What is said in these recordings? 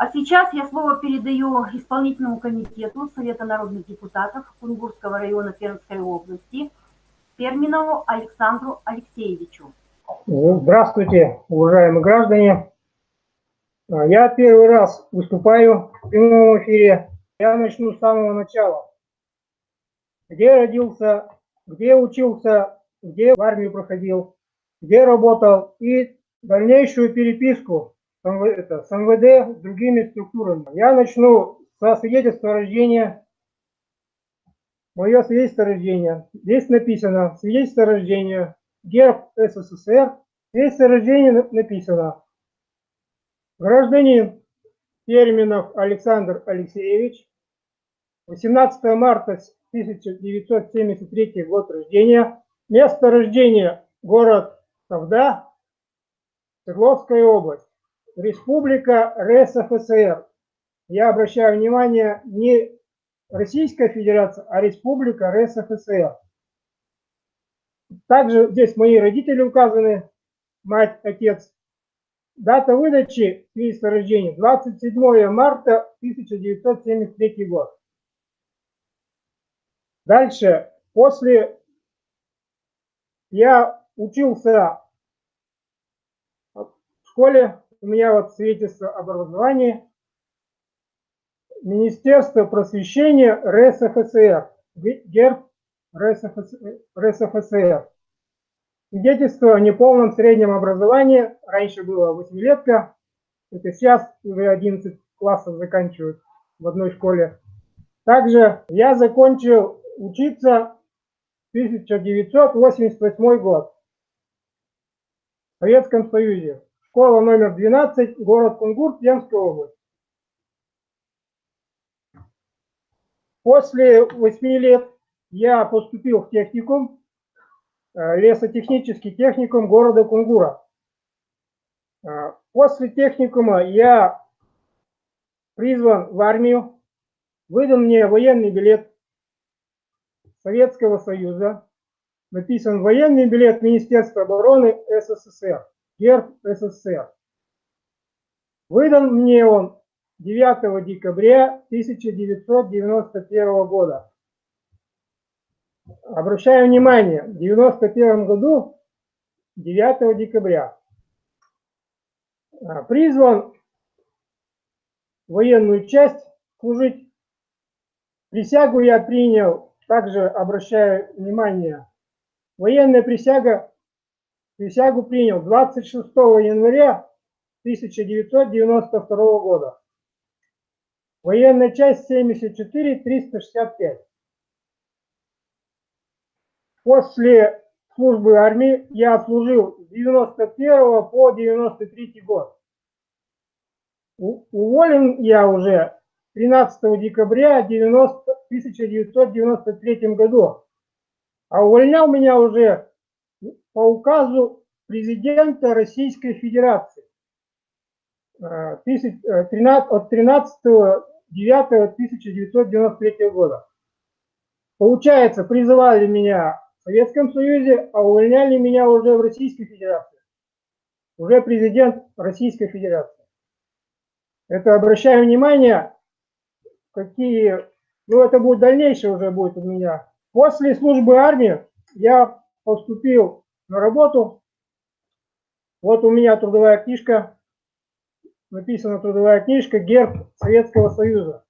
А сейчас я слово передаю исполнительному комитету Совета народных депутатов Кунгурского района Пермской области Перминову Александру Алексеевичу. Здравствуйте, уважаемые граждане. Я первый раз выступаю в прямом эфире. Я начну с самого начала. Где родился, где учился, где в армию проходил, где работал и дальнейшую переписку это, с МВД, другими структурами. Я начну со свидетельства рождения. Мое свидетельство рождения. Здесь написано свидетельство рождения, герб СССР. Свидетельство рождения написано. Гражданин Терминов Александр Алексеевич. 18 марта 1973 год рождения. Место рождения город Тавда, Свердловская область. Республика РСФСР. Я обращаю внимание, не Российская Федерация, а Республика РСФСР. Также здесь мои родители указаны, мать, отец. Дата выдачи свидетельства рождения 27 марта 1973 год. Дальше, после я учился в школе у меня вот свидетельство об образовании. Министерство просвещения РСФСР. Герб РСФСР. Свидетельство о неполном среднем образовании. Раньше было восьмилетка. Это сейчас уже 11 классов заканчивают в одной школе. Также я закончил учиться в 1988 год в Советском Союзе. Школа номер 12, город Кунгур, Пермская область. После 8 лет я поступил в техникум, э, лесотехнический техникум города Кунгура. Э, после техникума я призван в армию, выдан мне военный билет Советского Союза, написан военный билет Министерства обороны СССР герб СССР. Выдан мне он 9 декабря 1991 года. Обращаю внимание, в 1991 году 9 декабря а, призван военную часть служить. Присягу я принял, также обращаю внимание, военная присяга Присягу принял 26 января 1992 года. Военная часть 74-365. После службы армии я служил с 91 по 93 год. Уволен я уже 13 декабря 90, 1993 году. А увольнял меня уже по указу президента Российской Федерации э, э, от 13 9 1993 года. Получается, призывали меня в Советском Союзе, а увольняли меня уже в Российской Федерации. Уже президент Российской Федерации. Это обращаю внимание, какие... Ну, это будет дальнейшее уже будет у меня. После службы армии я поступил на работу. Вот у меня трудовая книжка, написана трудовая книжка, герб Советского Союза.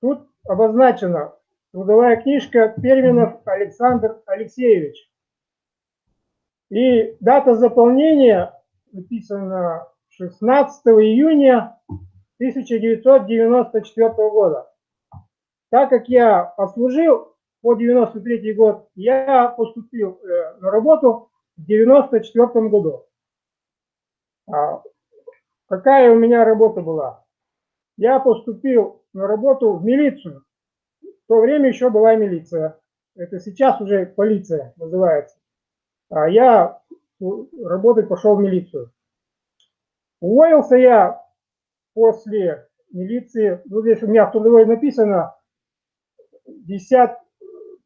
Тут обозначена трудовая книжка Перминов Александр Алексеевич. И дата заполнения написана 16 июня 1994 года. Так как я послужил по 93 год, я поступил э, на работу в 94 году. А какая у меня работа была? Я поступил на работу в милицию. В то время еще была милиция. Это сейчас уже полиция называется. А я работать пошел в милицию. Уволился я после милиции, ну здесь у меня в трудовой написано, 10,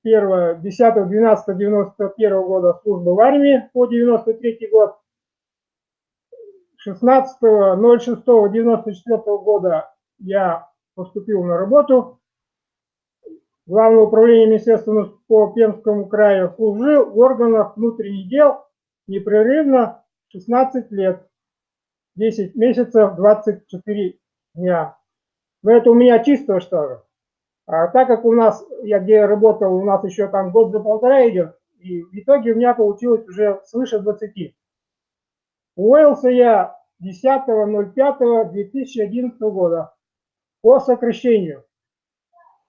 1, 10, 12, 91 года службы в армии по 93 год. 16.06.94 года я поступил на работу Главного управления Министерства по Пермскому краю, служил в органах внутренних дел непрерывно 16 лет, 10 месяцев, 24 дня. Но это у меня чисто что ли. А так как у нас, я где работал, у нас еще там год за полтора идет, и в итоге у меня получилось уже свыше 20. Уволился я 10.05.2011 года по сокращению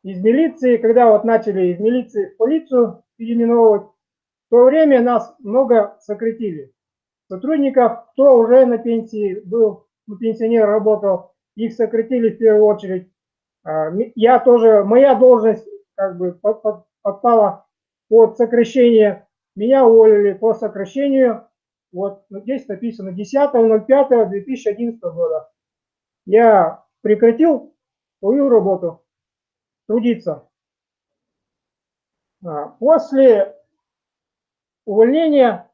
из милиции, когда вот начали из милиции в полицию переименовывать, в то время нас много сократили. Сотрудников, кто уже на пенсии был, ну, пенсионер работал, их сократили в первую очередь. А, я тоже, моя должность как бы подпала под сокращение. Меня уволили по сокращению. Вот здесь написано 10.05.2011 года. Я прекратил свою работу трудиться. А, после увольнения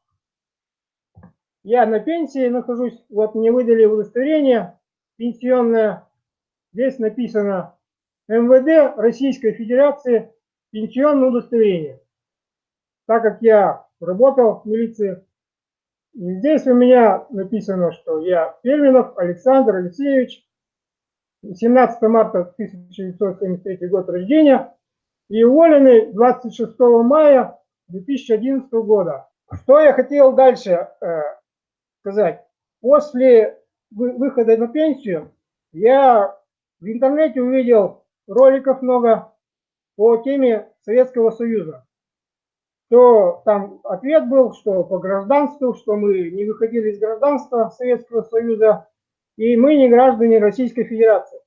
я на пенсии нахожусь, вот мне выдали удостоверение пенсионное. Здесь написано МВД Российской Федерации пенсионное удостоверение. Так как я работал в милиции, здесь у меня написано, что я Перминов Александр Алексеевич, 17 марта 1973 год рождения и уволены 26 мая 2011 года. Что я хотел дальше э, сказать? После выхода на пенсию я в интернете увидел роликов много по теме Советского Союза. То там ответ был, что по гражданству, что мы не выходили из гражданства Советского Союза, и мы не граждане Российской Федерации.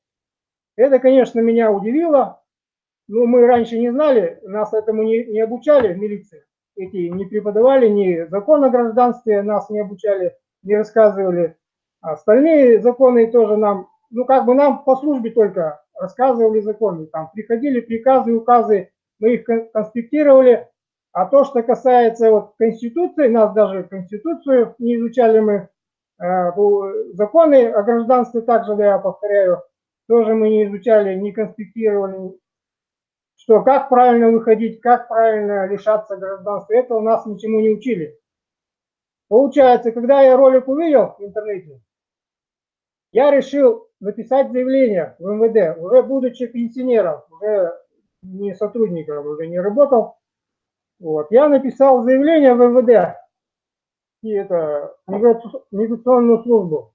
Это, конечно, меня удивило, но мы раньше не знали, нас этому не, не обучали в милиции. Эти не преподавали ни закон о гражданстве, нас не обучали, не рассказывали. Остальные законы тоже нам, ну как бы нам по службе только рассказывали законы. Там приходили приказы, указы, мы их конспектировали. А то, что касается вот Конституции, нас даже Конституцию не изучали мы, Э, законы о гражданстве также, да, я повторяю, тоже мы не изучали, не конспектировали, что как правильно выходить, как правильно лишаться гражданства, это у нас ничему не учили. Получается, когда я ролик увидел в интернете, я решил написать заявление в МВД, уже будучи пенсионером, уже не сотрудником, уже не работал. Вот. Я написал заявление в МВД и это, миграционную службу.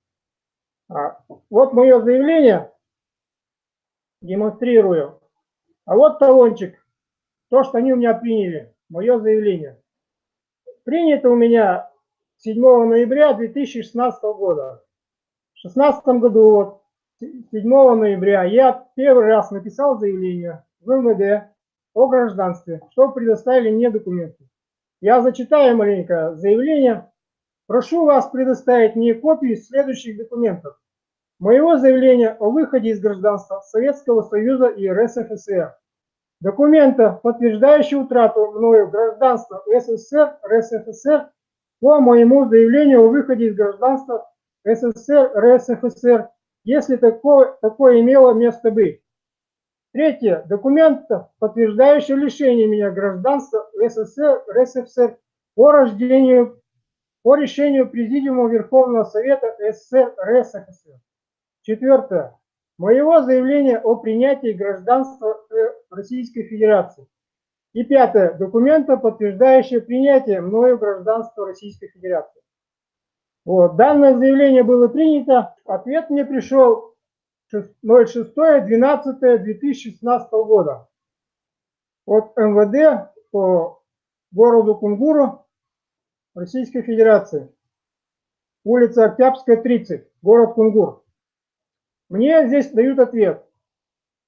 А, вот мое заявление, демонстрирую. А вот талончик, то, что они у меня приняли, мое заявление. Принято у меня 7 ноября 2016 года. В 2016 году, вот, 7 ноября, я первый раз написал заявление в МВД о гражданстве, что предоставили мне документы. Я зачитаю маленько заявление. Прошу вас предоставить мне копии следующих документов. Моего заявления о выходе из гражданства Советского Союза и РСФСР. Документа, подтверждающего утрату мною гражданства СССР, РСФСР по моему заявлению о выходе из гражданства СССР, РСФСР, если такое, такое имело место быть. Третье. Документ, подтверждающий лишение меня гражданства СССР, РСФСР по рождению по решению Президиума Верховного Совета СССР РСФСР. Четвертое. Моего заявления о принятии гражданства Российской Федерации. И пятое. Документа, подтверждающего принятие мною гражданства Российской Федерации. Вот. Данное заявление было принято. Ответ мне пришел 06.12.2016 года от МВД по городу Кунгуру Российской Федерации. Улица Октябрьская, 30, город Кунгур. Мне здесь дают ответ.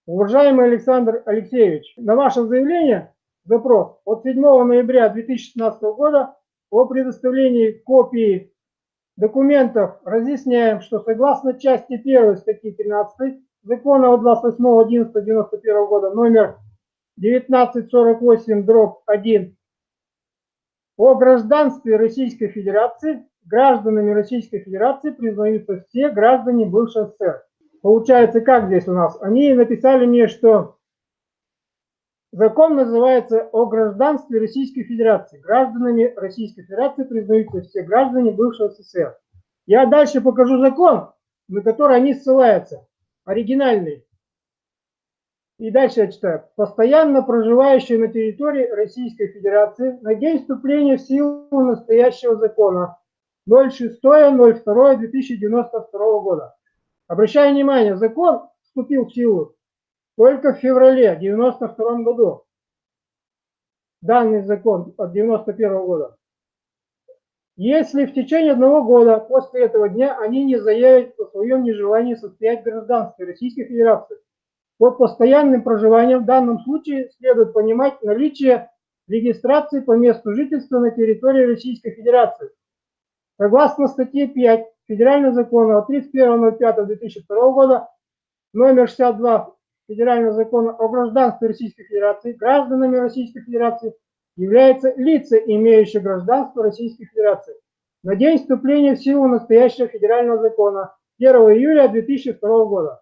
Уважаемый Александр Алексеевич, на ваше заявление, запрос от 7 ноября 2016 года о предоставлении копии документов разъясняем, что согласно части 1 статьи 13 закона от 28.11.91 года номер 1948 дробь 1 о гражданстве Российской Федерации гражданами Российской Федерации признаются все граждане бывшего СССР. Получается, как здесь у нас? Они написали мне, что закон называется о гражданстве Российской Федерации. Гражданами Российской Федерации признаются все граждане бывшего СССР. Я дальше покажу закон, на который они ссылаются, оригинальный. И дальше я читаю. Постоянно проживающие на территории Российской Федерации на день вступления в силу настоящего закона 06.02.2092 года. Обращаю внимание, закон вступил в силу только в феврале 1992 году. Данный закон от 1991 года. Если в течение одного года после этого дня они не заявят о своем нежелании состоять в гражданстве Российской Федерации, под постоянным проживанием в данном случае следует понимать наличие регистрации по месту жительства на территории Российской Федерации. Согласно статье 5 Федерального закона от 31.05.2002 года, номер 62 Федерального закона о гражданстве Российской Федерации, гражданами Российской Федерации являются лица, имеющие гражданство Российской Федерации. На день вступления в силу настоящего федерального закона 1 июля 2002 года.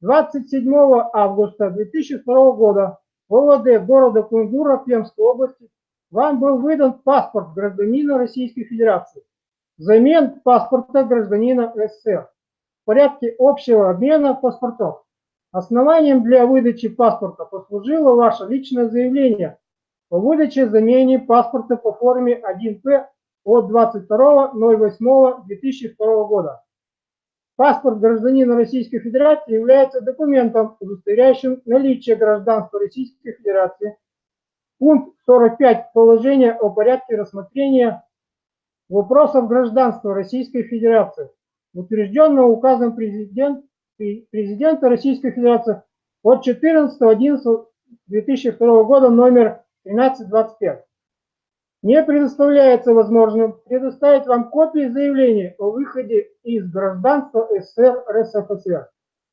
27 августа 2002 года в ОВД города Кунгура Пермской области вам был выдан паспорт гражданина Российской Федерации взамен паспорта гражданина СССР в порядке общего обмена паспортов. Основанием для выдачи паспорта послужило ваше личное заявление о выдаче замене паспорта по форме 1П от 22.08.2002 года. Паспорт гражданина Российской Федерации является документом, удостоверяющим наличие гражданства Российской Федерации. Пункт 45 положения о порядке рассмотрения вопросов гражданства Российской Федерации, утвержденного указом президент, президента Российской Федерации от 14.11.2002 года номер 1325 не предоставляется возможным предоставить вам копии заявления о выходе из гражданства СССР РСФСР,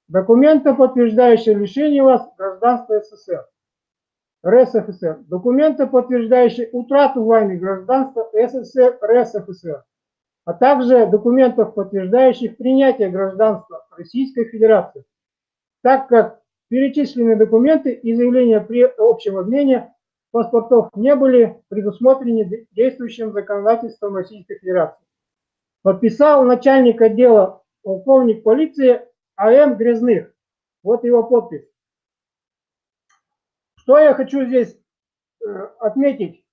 документа, подтверждающего лишение вас гражданства СССР, РСФСР, документа, подтверждающие утрату вами гражданства СССР РСФСР, а также документов, подтверждающих принятие гражданства Российской Федерации, так как перечисленные документы и заявления при общем обмене паспортов не были предусмотрены действующим законодательством Российской Федерации. Подписал начальник отдела полковник полиции А.М. Грязных. Вот его подпись. Что я хочу здесь э, отметить?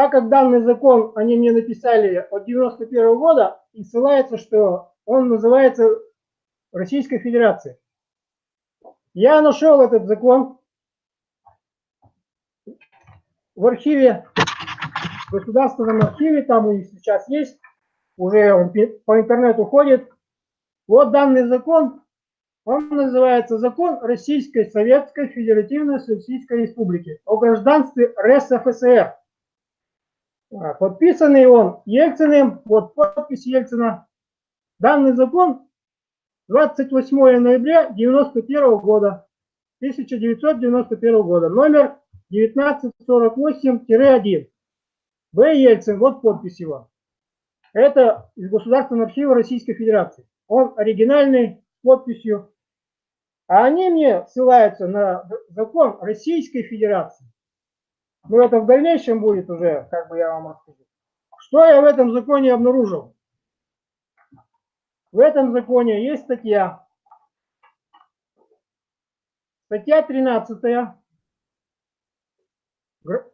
Так как данный закон они мне написали от 91 года и ссылается, что он называется Российской Федерацией. Я нашел этот закон в архиве, в государственном архиве, там них сейчас есть, уже он по интернету ходит. Вот данный закон, он называется Закон Российской Советской Федеративной Социалистической Республики о гражданстве РСФСР. А, подписанный он Ельциным, вот подпись Ельцина. Данный закон 28 ноября 1991 года, 1991 года, номер 1948-1. Б. Ельцин, вот подпись его. Это из Государственного архива Российской Федерации. Он оригинальный, с подписью. А они мне ссылаются на закон Российской Федерации. Но это в дальнейшем будет уже, как бы я вам расскажу. Что я в этом законе обнаружил? В этом законе есть статья. Статья 13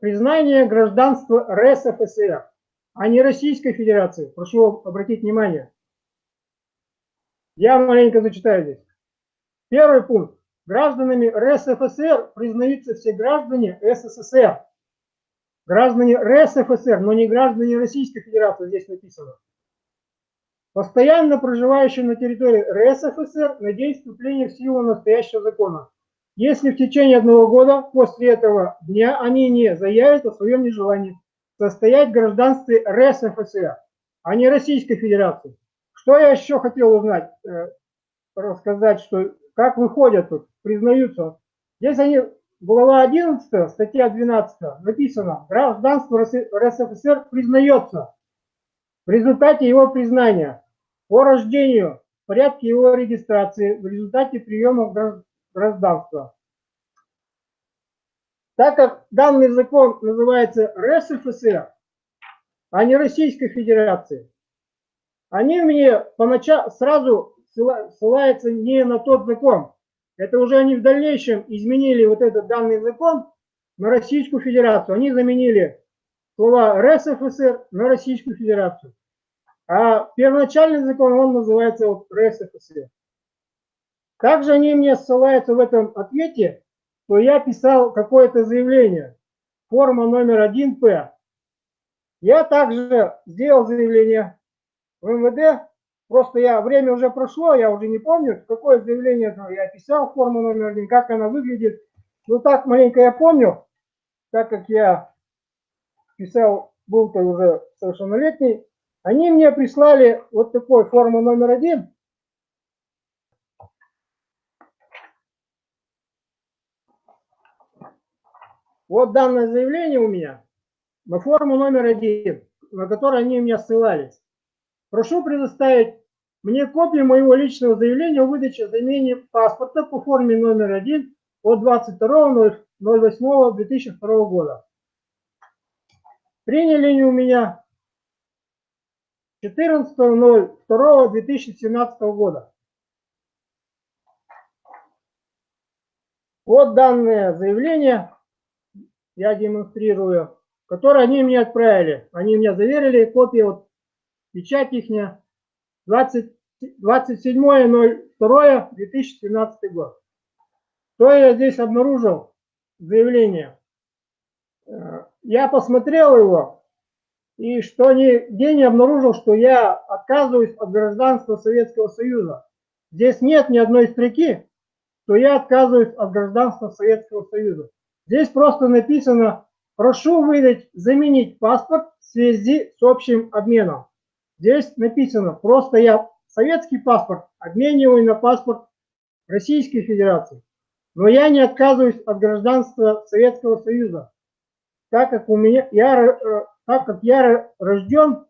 признание гражданства РСФСР, а не Российской Федерации. Прошу обратить внимание. Я маленько зачитаю здесь. Первый пункт. Гражданами РСФСР признаются все граждане СССР. Граждане РСФСР, но не граждане Российской Федерации, здесь написано. Постоянно проживающие на территории РСФСР на день вступления в силу настоящего закона если в течение одного года после этого дня они не заявят о своем нежелании состоять в гражданстве РСФСР, а не Российской Федерации. Что я еще хотел узнать, э, рассказать, что как выходят тут, признаются. Здесь они, глава 11, статья 12, написано, гражданство РСФСР признается. в результате его признания по рождению, порядке его регистрации, в результате приема гражданства. Так как данный закон называется РСФСР, а не Российской Федерации, они мне поначалу сразу ссылаются не на тот закон. Это уже они в дальнейшем изменили вот этот данный закон на Российскую Федерацию. Они заменили слова РСФСР на Российскую Федерацию. А первоначальный закон, он называется вот РСФСР. Также они мне ссылаются в этом ответе, что я писал какое-то заявление, форма номер 1П. Я также сделал заявление в МВД, просто я, время уже прошло, я уже не помню, какое заявление я писал, форма номер 1, как она выглядит. Ну так маленько я помню, так как я писал, был-то уже совершеннолетний, они мне прислали вот такой форму номер один. Вот данное заявление у меня на форму номер один, на которой они меня ссылались. Прошу предоставить мне копию моего личного заявления о выдаче замене паспорта по форме номер один от 22.08.2002 года. Приняли они у меня 14.02.2017 года. Вот данное заявление я демонстрирую, которое они мне отправили. Они мне заверили, копия, вот печать их 27.02.2017 год. Что я здесь обнаружил? Заявление. Э, я посмотрел его, и что нигде не обнаружил, что я отказываюсь от гражданства Советского Союза. Здесь нет ни одной строки, что я отказываюсь от гражданства Советского Союза. Здесь просто написано, прошу выдать, заменить паспорт в связи с общим обменом. Здесь написано, просто я советский паспорт обмениваю на паспорт Российской Федерации. Но я не отказываюсь от гражданства Советского Союза так как у меня я э, так как я рожден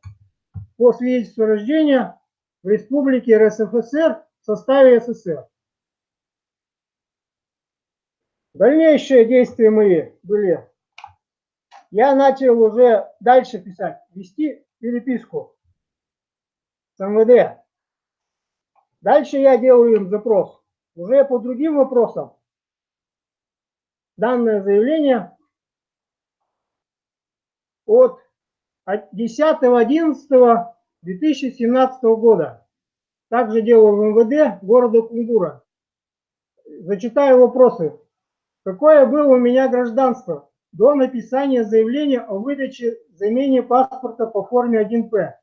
по свидетельству рождения в Республике РСФСР в составе СССР. Дальнейшие действия мои были. Я начал уже дальше писать, вести переписку с МВД. Дальше я делаю им запрос. Уже по другим вопросам. Данное заявление от 10.11.2017 года. Также делал в МВД города Кунгура. Зачитаю вопросы. Какое было у меня гражданство до написания заявления о выдаче замене паспорта по форме 1П?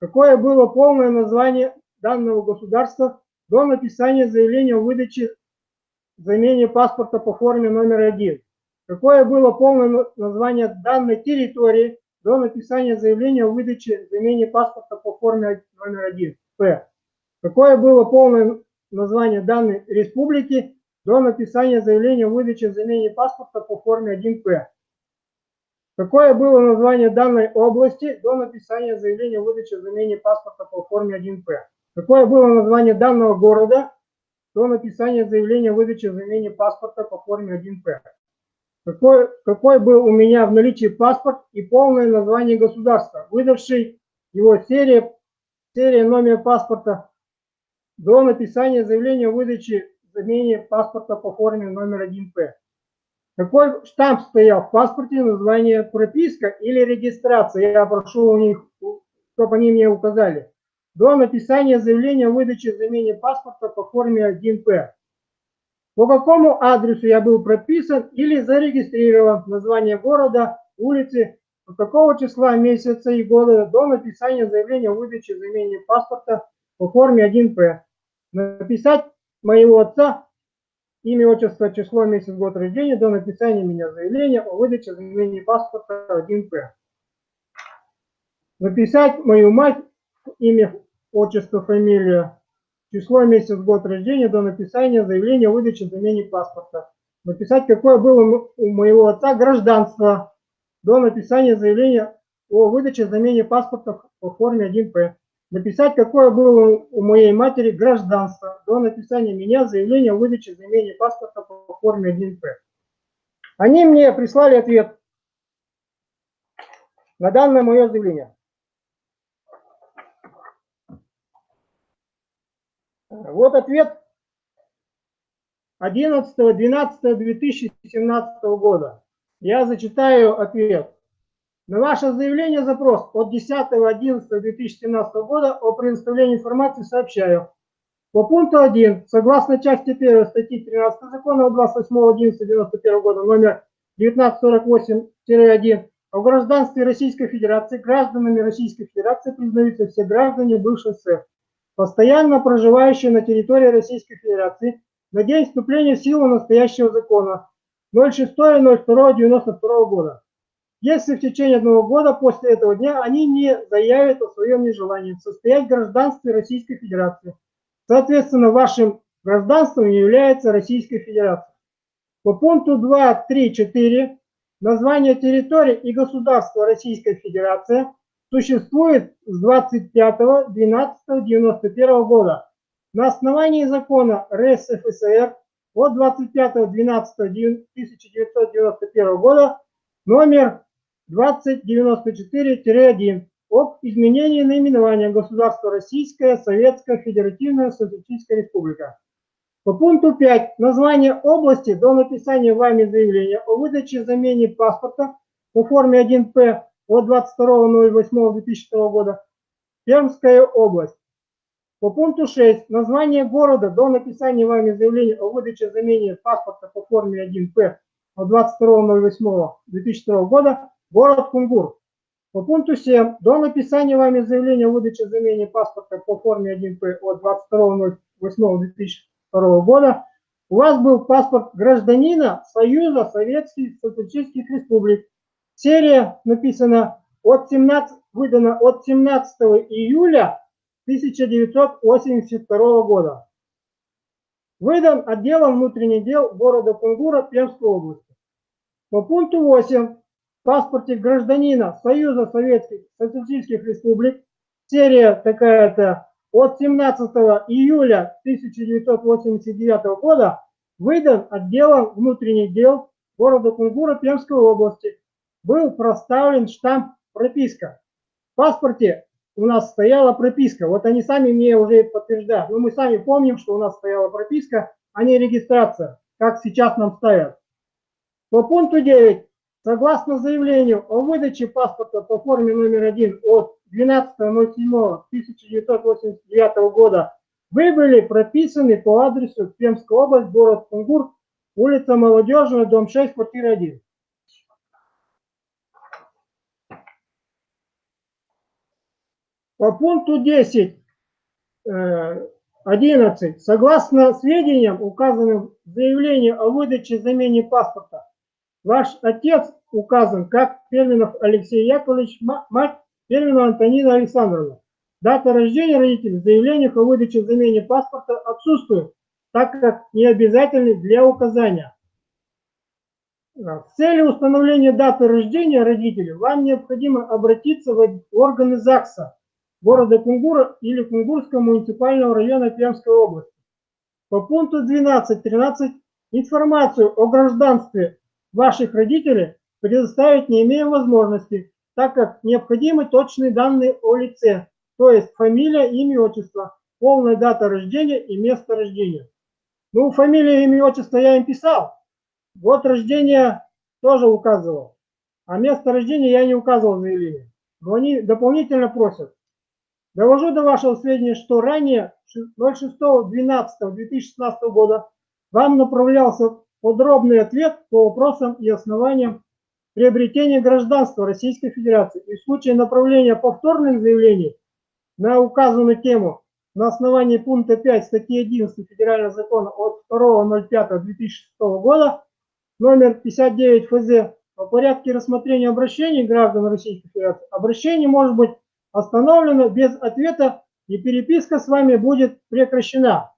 Какое было полное название данного государства до написания заявления о выдаче замене паспорта по форме номер 1? Какое было полное название данной территории до написания заявления о выдаче замене паспорта по форме номер 1 П? Какое было полное название данной республики до написания заявления о выдаче замене паспорта по форме 1П? Какое было название данной области до написания заявления о выдаче замене паспорта по форме 1П? Какое было название данного города до написания заявления о выдаче замене паспорта по форме 1П? какой, какой был у меня в наличии паспорт и полное название государства, выдавший его серия, серия номер паспорта до написания заявления о выдаче замене паспорта по форме номер 1П. Какой штамп стоял в паспорте, название прописка или регистрация? Я прошу у них, чтобы они мне указали. До написания заявления о выдаче замене паспорта по форме 1П по какому адресу я был прописан или зарегистрирован, название города, улицы, с какого числа месяца и года до написания заявления о выдаче замене паспорта по форме 1П. Написать моего отца, имя, отчество, число, месяц, год рождения до написания меня заявления о выдаче замене паспорта 1П. Написать мою мать, имя, отчество, фамилия, число, месяц, год рождения до написания заявления о выдаче замене паспорта. Написать, какое было у моего отца гражданство до написания заявления о выдаче замене паспорта по форме 1П. Написать, какое было у моей матери гражданство до написания меня заявления о выдаче замене паспорта по форме 1П. Они мне прислали ответ на данное мое заявление. Вот ответ 11.12.2017 года. Я зачитаю ответ. На ваше заявление запрос от 10.11.2017 года о предоставлении информации сообщаю. По пункту 1, согласно части 1 статьи 13 закона от 28.11.91 года номер 1948-1 о гражданстве Российской Федерации, гражданами Российской Федерации признаются все граждане бывших СССР, постоянно проживающие на территории Российской Федерации на день вступления в силу настоящего закона 06.02.92 года. Если в течение одного года после этого дня они не заявят о своем нежелании состоять в гражданстве Российской Федерации, соответственно, вашим гражданством является Российская Федерация. По пункту 2, 3, 4 название территории и государства Российской Федерации существует с 25.12.91 года на основании закона РСФСР от 25.12.1991 года номер 2094-1 об изменении наименования государства Российская Советская Федеративная Социалистическая Республика. По пункту 5 название области до написания вами заявления о выдаче замене паспорта по форме 1П от 22.08.2002 года Пермская область. По пункту 6 название города до написания вами заявления о выдаче замене паспорта по форме 1П от 22.08.2002 года город Кунгур. По пункту 7 до написания вами заявления о выдаче замене паспорта по форме 1П от 22.08.2002 года у вас был паспорт гражданина Союза Советских Социалистических Республик. Серия написана от 17, выдана от 17 июля 1982 года. Выдан отделом внутренних дел города Кунгура Пермской области. По пункту 8 в паспорте гражданина Союза Советских Социалистических Республик серия такая-то от 17 июля 1989 года выдан отделом внутренних дел города Кунгура Пермской области. Был проставлен штамп прописка. В паспорте у нас стояла прописка. Вот они сами мне уже подтверждают. Но мы сами помним, что у нас стояла прописка, а не регистрация, как сейчас нам ставят. По пункту 9. Согласно заявлению о выдаче паспорта по форме номер 1 от 12.07.1989 года вы были прописаны по адресу Пермская область, город Кунгур, улица Молодежная, дом 6, квартира 1. По пункту 10, 11. Э, Согласно сведениям, указанным в заявлении о выдаче замене паспорта, ваш отец указан как Перминов Алексей Яковлевич, мать Перминова Антонина Александровна. Дата рождения родителей в заявлениях о выдаче замене паспорта отсутствует, так как не обязательны для указания. В цели установления даты рождения родителей вам необходимо обратиться в органы ЗАГСа города Кунгура или Кунгурского муниципального района Пермской области. По пункту 12.13 информацию о гражданстве ваших родителей предоставить не имеем возможности, так как необходимы точные данные о лице, то есть фамилия, имя, отчество, полная дата рождения и место рождения. Ну, фамилия, имя, отчество я им писал, год рождения тоже указывал, а место рождения я не указывал в заявлении. Но они дополнительно просят Довожу до вашего сведения, что ранее 06.12.2016 года вам направлялся подробный ответ по вопросам и основаниям приобретения гражданства Российской Федерации. И в случае направления повторных заявлений на указанную тему на основании пункта 5 статьи 11 Федерального закона от 2.05.2006 года номер 59 ФЗ по порядке рассмотрения обращений граждан Российской Федерации, обращение может быть остановлено без ответа и переписка с вами будет прекращена.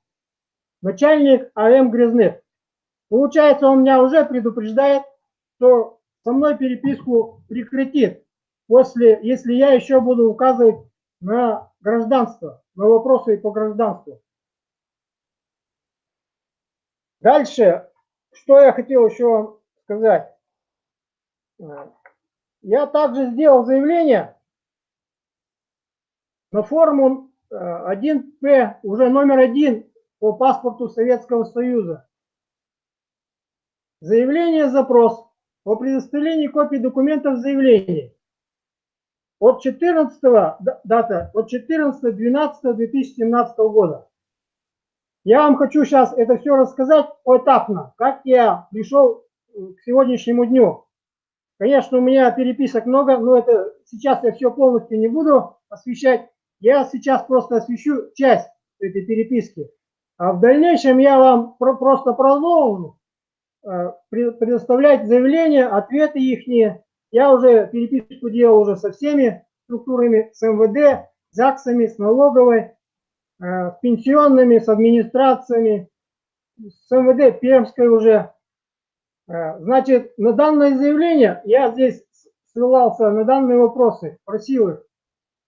Начальник АМ Грязных. Получается, он меня уже предупреждает, что со мной переписку прекратит. после, если я еще буду указывать на гражданство, на вопросы по гражданству. Дальше, что я хотел еще вам сказать. Я также сделал заявление на форму 1П, э, уже номер один по паспорту Советского Союза. Заявление запрос о предоставлении копий документов заявления от 14 дата от 14.12.2017 года. Я вам хочу сейчас это все рассказать поэтапно, как я пришел к сегодняшнему дню. Конечно, у меня переписок много, но это сейчас я все полностью не буду освещать. Я сейчас просто освещу часть этой переписки. А в дальнейшем я вам про просто продолжу э, предоставлять заявления, ответы их. Я уже переписку делал уже со всеми структурами, с МВД, ЗАГСами, с налоговой, э, с пенсионными, с администрациями, с МВД Пермской уже. Э, значит, на данное заявление, я здесь ссылался на данные вопросы, просил их.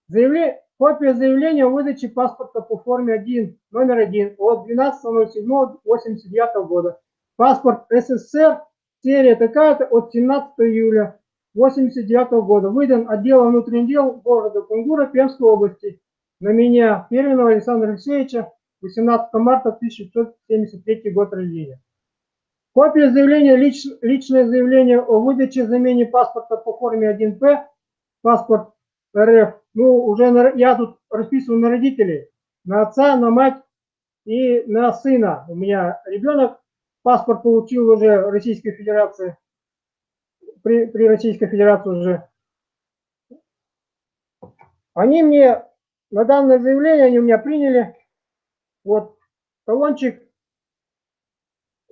Заявление, Копия заявления о выдаче паспорта по форме 1, номер 1 от 12.07.89 года. Паспорт СССР, серия такая-то от 17 июля 89 года. Выдан отделом внутренних дел города Кунгура Пермской области на меня, Перминова Александра Алексеевича, 18 марта 1973 год рождения. Копия заявления, лич, личное заявление о выдаче замене паспорта по форме 1П, паспорт РФ ну, уже на, я тут расписываю на родителей, на отца, на мать и на сына. У меня ребенок паспорт получил уже Российской Федерации, при, при Российской Федерации уже. Они мне, на данное заявление, они у меня приняли, вот, талончик,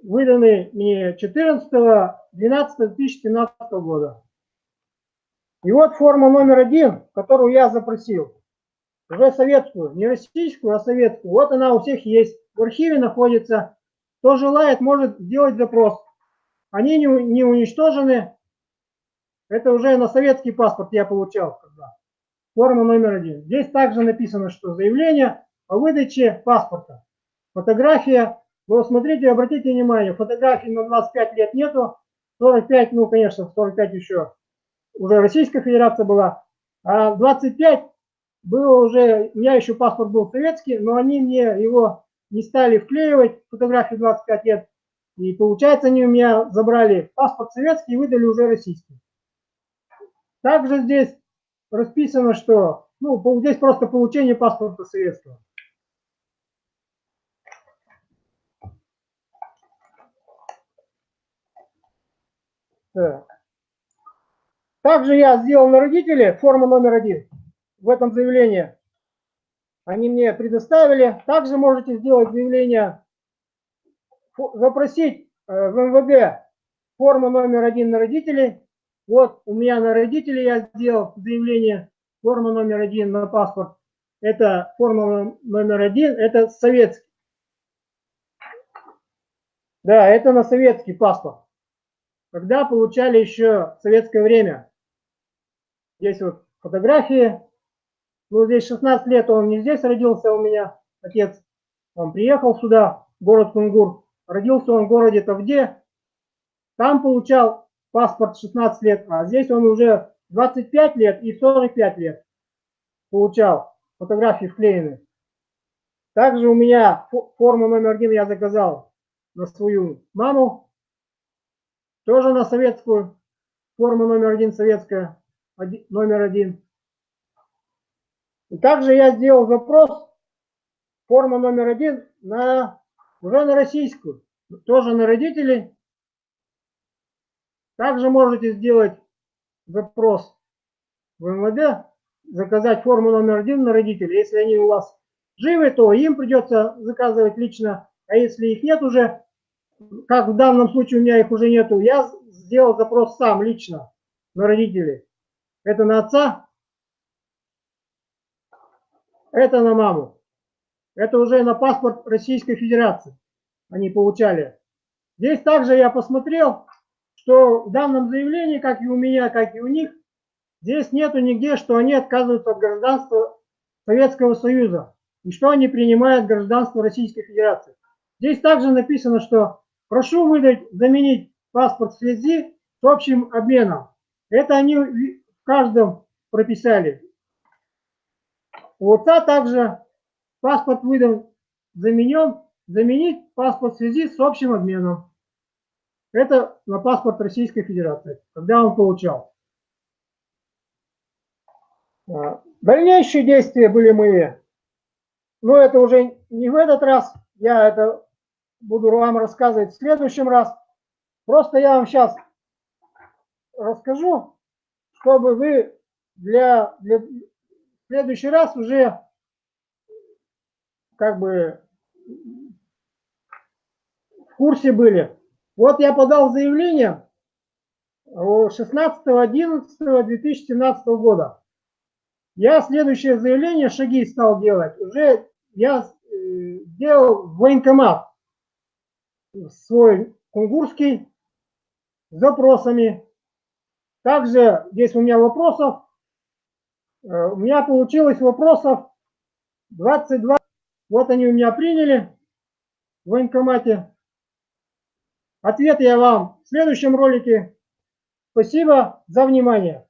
выданный мне 14-12-2013 года. И вот форма номер один, которую я запросил, уже советскую, не российскую, а советскую. Вот она у всех есть, в архиве находится. Кто желает, может сделать запрос. Они не, не уничтожены. Это уже на советский паспорт я получал. Когда. Форма номер один. Здесь также написано, что заявление о выдаче паспорта. Фотография. Вы смотрите, обратите внимание, фотографий на 25 лет нету. 45, ну, конечно, 45 еще уже Российская Федерация была, а 25 было уже, у меня еще паспорт был советский, но они мне его не стали вклеивать, фотографии 25 лет, и получается они у меня забрали паспорт советский и выдали уже российский. Также здесь расписано, что, ну, здесь просто получение паспорта советского. Так. Также я сделал на родителей форму номер один в этом заявлении. Они мне предоставили. Также можете сделать заявление, запросить э, в МВД форму номер один на родителей. Вот у меня на родителей я сделал заявление, форма номер один на паспорт. Это форма номер один, это советский. Да, это на советский паспорт. Когда получали еще советское время. Здесь вот фотографии. Ну, здесь 16 лет, он не здесь родился у меня, отец. Он приехал сюда, город Кунгур. Родился он в городе Тавде. Там получал паспорт 16 лет, а здесь он уже 25 лет и 45 лет получал. Фотографии вклеены. Также у меня форму номер один я заказал на свою маму. Тоже на советскую. Форма номер один советская номер один. И также я сделал запрос, форма номер один, на, уже на российскую, тоже на родителей. Также можете сделать запрос в МВД, заказать форму номер один на родителей. Если они у вас живы, то им придется заказывать лично, а если их нет уже, как в данном случае у меня их уже нету, я сделал запрос сам лично на родителей. Это на отца, это на маму. Это уже на паспорт Российской Федерации они получали. Здесь также я посмотрел, что в данном заявлении, как и у меня, как и у них, Здесь нету нигде, что они отказываются от гражданства Советского Союза и что они принимают гражданство Российской Федерации. Здесь также написано, что прошу выдать, заменить паспорт в связи с общим обменом. Это они в каждом прописали. У отца также паспорт выдан, заменен, заменить паспорт в связи с общим обменом. Это на паспорт Российской Федерации, когда он получал. А, дальнейшие действия были мои, но это уже не в этот раз, я это буду вам рассказывать в следующем раз. Просто я вам сейчас расскажу, чтобы вы для, для в следующий раз уже как бы в курсе были. Вот я подал заявление 16.11.2017 года. Я следующее заявление, шаги стал делать. Уже я сделал военкомат свой кунгурский с запросами. Также здесь у меня вопросов. Э, у меня получилось вопросов 22. Вот они у меня приняли в военкомате. Ответ я вам в следующем ролике. Спасибо за внимание.